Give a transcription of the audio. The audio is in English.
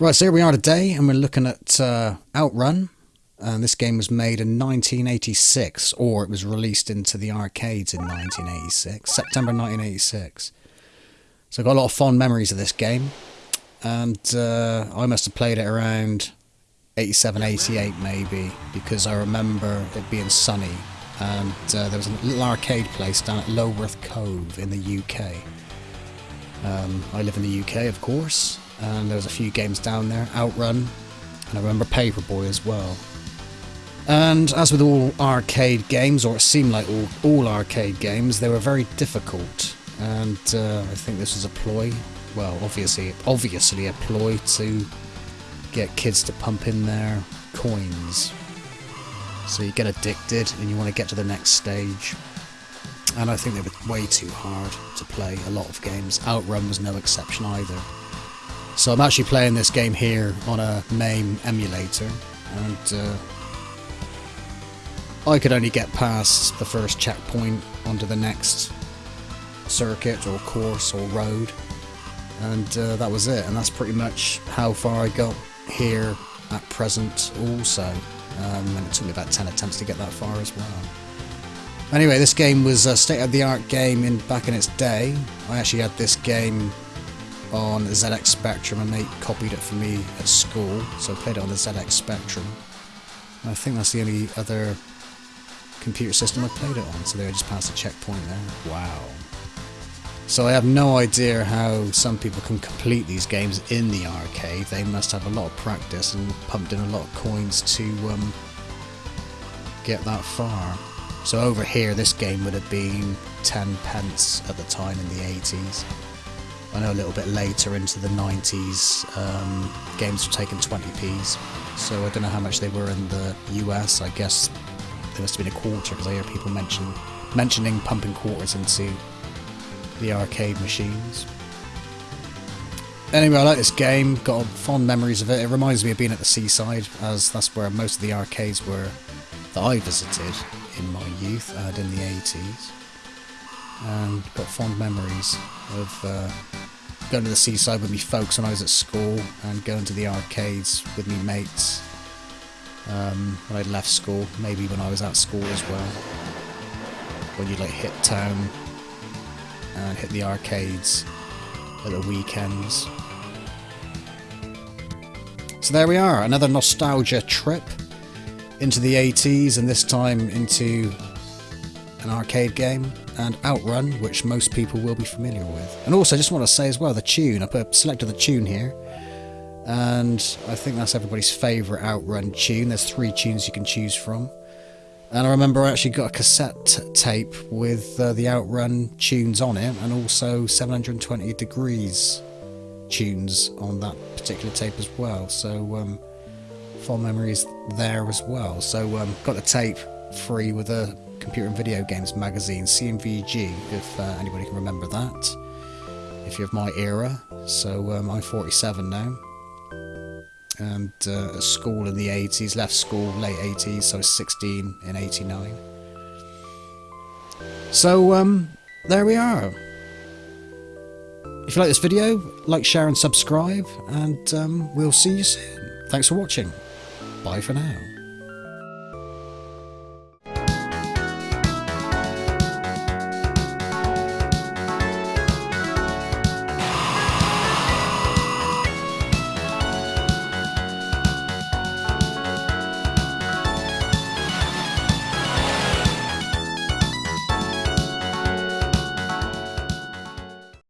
Right, so here we are today, and we're looking at uh, Outrun. And this game was made in 1986, or it was released into the arcades in 1986, September 1986. So I've got a lot of fond memories of this game. And uh, I must have played it around 87, 88 maybe, because I remember it being sunny. And uh, there was a little arcade place down at Lulworth Cove in the UK. Um, I live in the UK, of course, and there was a few games down there, Outrun, and I remember Paperboy as well. And as with all arcade games, or it seemed like all, all arcade games, they were very difficult. And uh, I think this was a ploy, well, obviously, obviously a ploy to get kids to pump in their coins. So you get addicted and you want to get to the next stage. And I think they were way too hard to play a lot of games. Outrun was no exception either. So I'm actually playing this game here on a MAME emulator, and uh, I could only get past the first checkpoint onto the next circuit or course or road, and uh, that was it. And that's pretty much how far I got here at present also. Um, and it took me about 10 attempts to get that far as well. Anyway, this game was a state-of-the-art game in back in its day. I actually had this game on ZX Spectrum. A mate copied it for me at school, so I played it on the ZX Spectrum. And I think that's the only other computer system I played it on, so there I just passed a checkpoint there. Wow. So I have no idea how some people can complete these games in the arcade. They must have a lot of practice and pumped in a lot of coins to um, get that far. So over here, this game would have been 10 pence at the time in the 80s. I know a little bit later into the 90s, um, games were taking 20p's. So I don't know how much they were in the US. I guess there must have been a quarter because I hear people mention mentioning pumping quarters into the arcade machines. Anyway, I like this game. Got fond memories of it. It reminds me of being at the seaside, as that's where most of the arcades were that I visited in my youth and in the 80s. And got fond memories of uh, going to the seaside with me folks when I was at school and going to the arcades with me mates um, when I'd left school, maybe when I was at school as well. When you'd like hit town and hit the arcades at the weekends. So there we are, another nostalgia trip into the 80s and this time into an arcade game and Outrun, which most people will be familiar with. And also, I just want to say as well, the tune. I put selected the tune here, and I think that's everybody's favourite Outrun tune. There's three tunes you can choose from. And I remember I actually got a cassette tape with uh, the Outrun tunes on it, and also 720 Degrees tunes on that particular tape as well. So, um, fond memories there as well. So, um, got the tape free with a Computer and Video Games magazine, CMVG, if uh, anybody can remember that. If you're of my era. So um, I'm 47 now. And uh, school in the 80s, left school late 80s, so I was 16 in 89. So um, there we are. If you like this video, like, share and subscribe, and um, we'll see you soon. Thanks for watching. Bye for now.